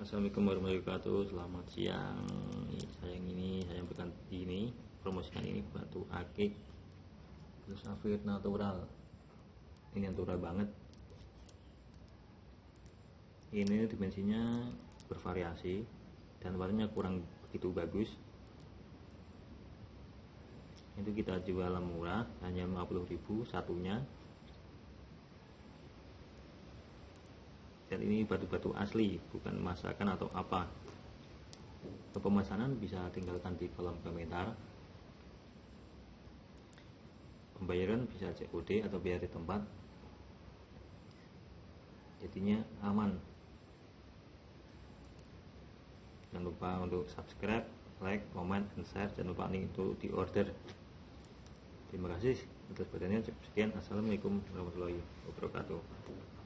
Assalamualaikum warahmatullahi wabarakatuh. Selamat siang. Saya yang ini Saya berikan ini Promosikan ini batu akik. Terus safir natural. Ini natural banget. Ini dimensinya Bervariasi Dan warnanya kurang begitu bagus. Itu kita jual murah Hanya 50.000 satunya dan ini batu-batu asli bukan masakan atau apa. Pemesanan bisa tinggalkan di kolom komentar pembayaran bisa COD atau biaya di tempat. Jadinya aman. Jangan lupa untuk subscribe like, comment, dan share. Jangan lupa nih untuk di order terima kasih. Atas perhatiannya sekian. Assalamualaikum warahmatullahi wabarakatuh